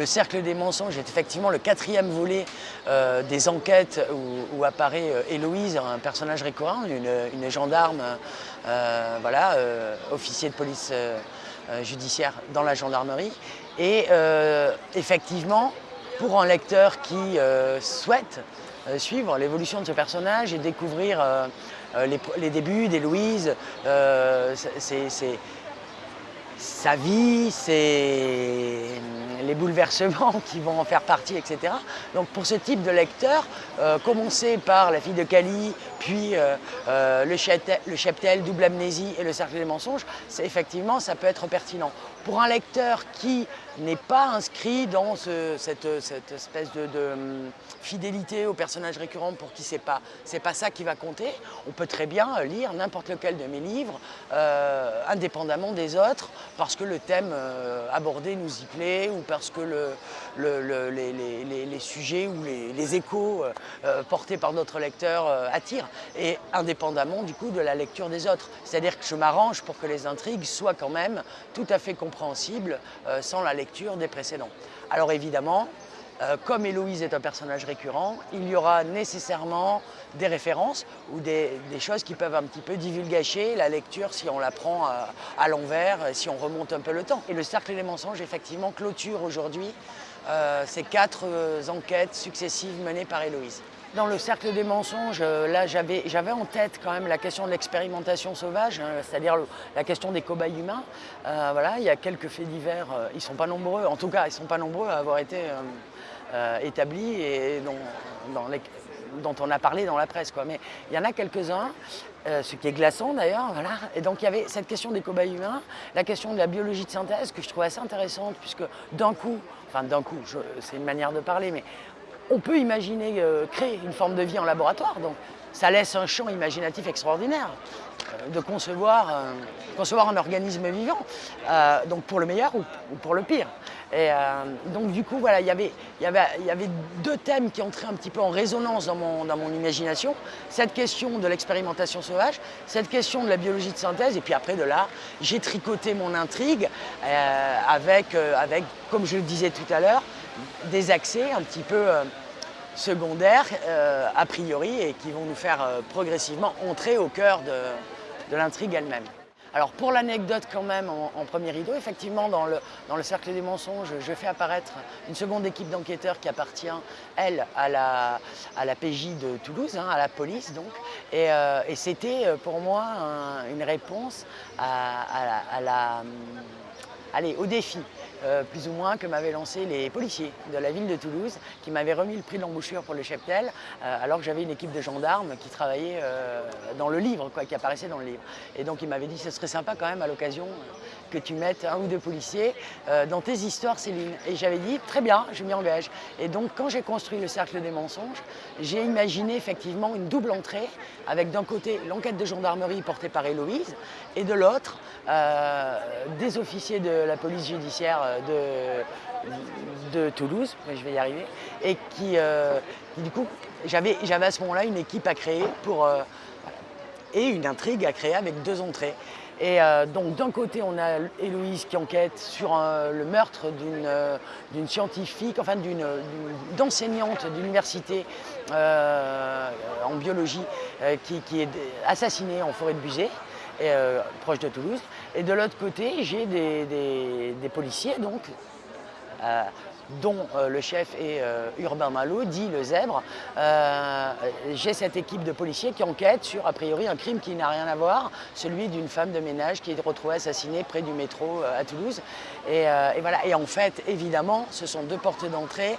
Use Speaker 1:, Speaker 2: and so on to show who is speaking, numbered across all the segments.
Speaker 1: Le Cercle des mensonges est effectivement le quatrième volet euh, des enquêtes où, apparaît euh, Héloïse, un personnage récurrent, une, gendarme, euh, voilà, officier de police judiciaire dans la gendarmerie. Et effectivement, pour un lecteur qui souhaite suivre l'évolution de ce personnage et découvrir les, les, débuts d'Héloïse, c'est sa vie, c'est les bouleversements qui vont en faire partie, etc. Donc pour ce type de lecteur, euh, commencer par La fille de Cali, puis euh, euh, le, cheptel, Double amnésie et Le cercle des mensonges, effectivement, ça peut être pertinent. Pour un lecteur qui n'est pas inscrit dans cette, espèce de, hum, fidélité au personnage récurrent pour qui c'est pas, pas ça qui va compter, on peut très bien lire n'importe lequel de mes livres, indépendamment des autres, parce que le thème abordé nous y plaît ou parce que les, sujets ou les, échos euh, euh, portés par notre lecteur euh, attirent, et indépendamment du coup de la lecture des autres. C'est-à-dire que je m'arrange pour que les intrigues soient quand même tout à fait compréhensibles sans la lecture des précédents. Alors évidemment, euh, comme Héloïse est un personnage récurrent, il y aura nécessairement des références ou des, choses qui peuvent un petit peu divulgacher la lecture si on la prend euh, à, l'envers, si on remonte un peu le temps. Et le Cercle des mensonges, effectivement, clôture aujourd'hui euh, ces quatre enquêtes successives menées par Héloïse. Dans le cercle des mensonges, là j'avais en tête quand même la question de l'expérimentation sauvage, hein, c'est-à-dire la question des cobayes humains. voilà, il y a quelques faits divers, ils ne sont pas nombreux, en tout cas ils ne sont pas nombreux à avoir été euh, établis et dont, on a parlé dans la presse. Quoi. Mais il y en a quelques-uns, euh, ce qui est glaçant d'ailleurs. Voilà. Et donc il y avait cette question des cobayes humains, la question de la biologie de synthèse que je trouvais assez intéressante puisque d'un coup, enfin d'un coup, c'est une manière de parler, mais on peut imaginer euh, créer une forme de vie en laboratoire. Donc ça laisse un champ imaginatif extraordinaire de concevoir, concevoir un organisme vivant, donc pour le meilleur ou pour le pire. Et euh, donc du coup, voilà, il y, avait, deux thèmes qui entraient un petit peu en résonance dans mon, imagination. Cette question de l'expérimentation sauvage, cette question de la biologie de synthèse, et puis après de là, j'ai tricoté mon intrigue euh, avec, euh, avec, comme je le disais tout à l'heure, des accès un petit peu secondaires a priori et qui vont nous faire progressivement entrer au cœur de l'intrigue elle-même. Alors pour l'anecdote quand même en, premier rideau, effectivement dans le, cercle des mensonges, je fais apparaître une seconde équipe d'enquêteurs qui appartient, elle, à la, PJ de Toulouse, hein, à la police donc. Et, euh, c'était euh, pour moi une réponse à, la, allez, au défi euh, plus ou moins que m'avaient lancé les policiers de la ville de Toulouse qui m'avaient remis le prix de l'embouchure pour le cheptel euh, alors que j'avais une équipe de gendarmes qui travaillait euh, dans le livre, quoi, qui apparaissait dans le livre. Et donc ils m'avaient dit ce serait sympa quand même à l'occasion que tu mettes un ou deux policiers dans tes histoires Céline. Et j'avais dit très bien, je m'y engage. Et donc quand j'ai construit le cercle des mensonges, j'ai imaginé effectivement une double entrée avec d'un côté l'enquête de gendarmerie portée par Héloïse et de l'autre des officiers de la police judiciaire de, de Toulouse, je vais y arriver, et qui, euh, du coup, j'avais à ce moment-là une équipe à créer pour, euh, et une intrigue à créer avec deux entrées. Et euh, donc d'un côté, on a Héloïse qui enquête sur le meurtre d'une scientifique, enfin d'une d'enseignante d'université en biologie qui, est assassinée en forêt de Buzet. Euh, proche de Toulouse. Et de l'autre côté, j'ai des, policiers, donc, euh, dont euh, le chef est Urbain Malo, dit le zèbre. j'ai cette équipe de policiers qui enquête sur, a priori, un crime qui n'a rien à voir, celui d'une femme de ménage qui est retrouvée assassinée près du métro à Toulouse. Et, voilà. et en fait, évidemment, ce sont deux portes d'entrée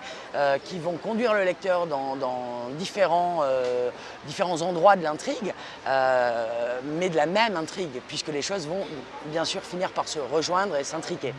Speaker 1: qui vont conduire le lecteur dans, différents, différents endroits de l'intrigue mais de la même intrigue, puisque les choses vont bien sûr finir par se rejoindre et s'intriquer.